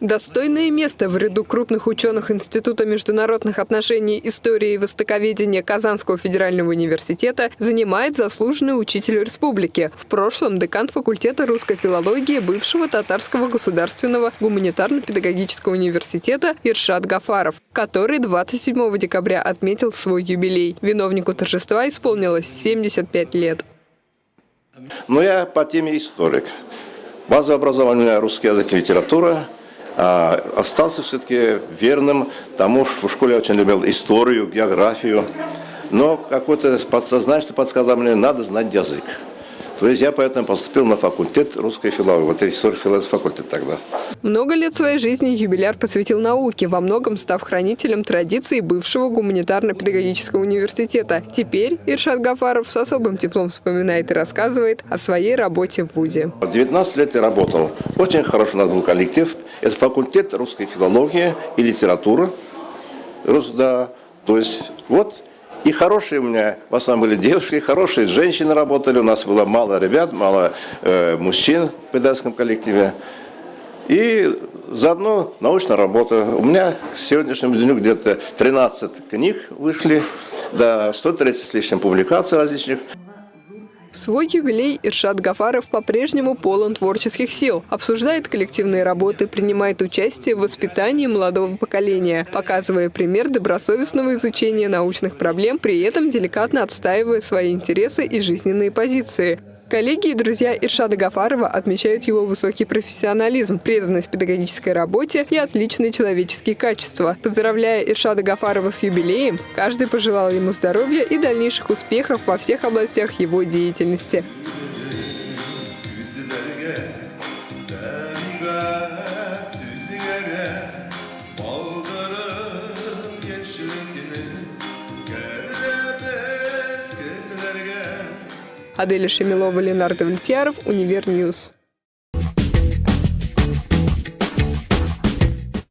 Достойное место в ряду крупных ученых Института международных отношений, истории и востоковедения Казанского федерального университета занимает заслуженный учитель республики. В прошлом декан факультета русской филологии бывшего Татарского государственного гуманитарно-педагогического университета Иршат Гафаров, который 27 декабря отметил свой юбилей. Виновнику торжества исполнилось 75 лет. Но я по теме историк. Базовое образование русский язык и литература – остался все-таки верным тому, что в школе очень любил историю, географию. Но какое-то подсознание подсказало мне, надо знать язык. То есть я поэтому поступил на факультет русской филологии. Вот это история филологии факультет тогда. Много лет своей жизни юбиляр посвятил науке, во многом став хранителем традиций бывшего гуманитарно-педагогического университета. Теперь Иршат Гафаров с особым теплом вспоминает и рассказывает о своей работе в ВУЗе. 19 лет я работал. Очень хороший у нас был коллектив. Это факультет русской филологии и литературы. Да, то есть вот и хорошие у меня, в основном были девушки, хорошие женщины работали, у нас было мало ребят, мало э, мужчин в педагогическом коллективе. И заодно научная работа. У меня к сегодняшнему дню где-то 13 книг вышли, да, 130 с лишним публикаций различных. В свой юбилей Иршат Гафаров по-прежнему полон творческих сил, обсуждает коллективные работы, принимает участие в воспитании молодого поколения, показывая пример добросовестного изучения научных проблем, при этом деликатно отстаивая свои интересы и жизненные позиции. Коллеги и друзья Иршада Гафарова отмечают его высокий профессионализм, преданность педагогической работе и отличные человеческие качества. Поздравляя Иршада Гафарова с юбилеем, каждый пожелал ему здоровья и дальнейших успехов во всех областях его деятельности. Аделя Шемилова, Ленардо Влетьяров, Универньюз.